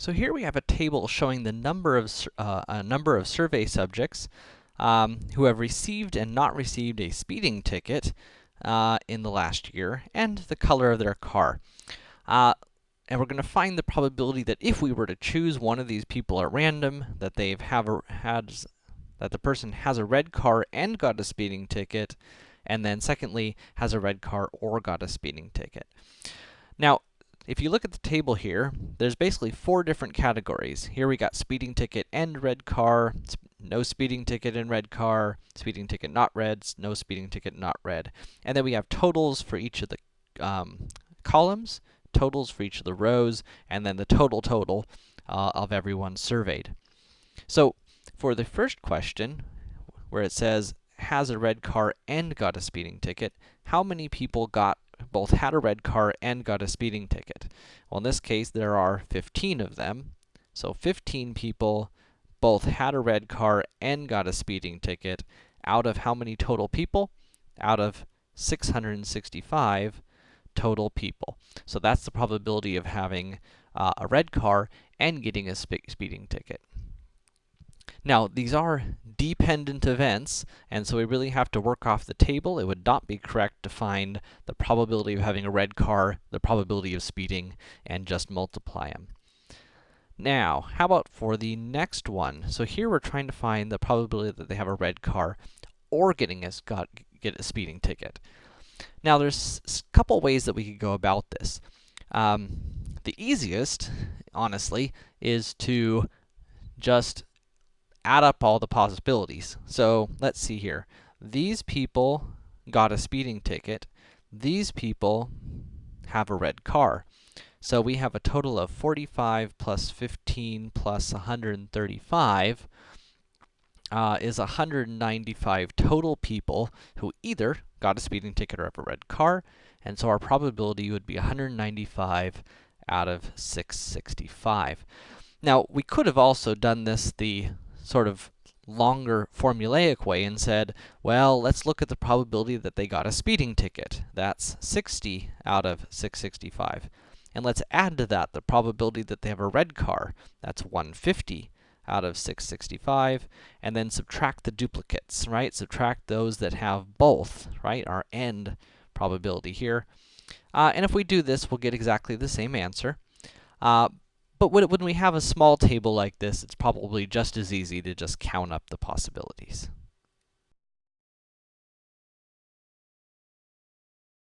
So here we have a table showing the number of, uh, a number of survey subjects um, who have received and not received a speeding ticket uh, in the last year, and the color of their car. Uh, and we're going to find the probability that if we were to choose one of these people at random, that they've have a, had, that the person has a red car and got a speeding ticket, and then secondly, has a red car or got a speeding ticket. Now, if you look at the table here, there's basically four different categories. Here we got speeding ticket and red car, no speeding ticket and red car, speeding ticket not red, no speeding ticket not red. And then we have totals for each of the um, columns, totals for each of the rows, and then the total total uh, of everyone surveyed. So, for the first question, where it says, has a red car and got a speeding ticket, how many people got both had a red car and got a speeding ticket. Well, in this case, there are 15 of them. So 15 people both had a red car and got a speeding ticket out of how many total people? Out of 665 total people. So that's the probability of having uh, a red car and getting a spe speeding ticket. Now, these are dependent events, and so we really have to work off the table. It would not be correct to find the probability of having a red car, the probability of speeding, and just multiply them. Now, how about for the next one? So here we're trying to find the probability that they have a red car or getting a, got, get a speeding ticket. Now, there's a couple ways that we could go about this. Um, the easiest, honestly, is to just add up all the possibilities. So, let's see here. These people got a speeding ticket. These people have a red car. So we have a total of 45 plus 15 plus 135 uh, is 195 total people who either got a speeding ticket or have a red car, and so our probability would be 195 out of 665. Now, we could have also done this the sort of longer formulaic way and said, well, let's look at the probability that they got a speeding ticket. That's 60 out of 665. And let's add to that the probability that they have a red car. That's 150 out of 665. And then subtract the duplicates, right? Subtract those that have both, right? Our end probability here. Uh, and if we do this, we'll get exactly the same answer. Uh, but when, when we have a small table like this, it's probably just as easy to just count up the possibilities.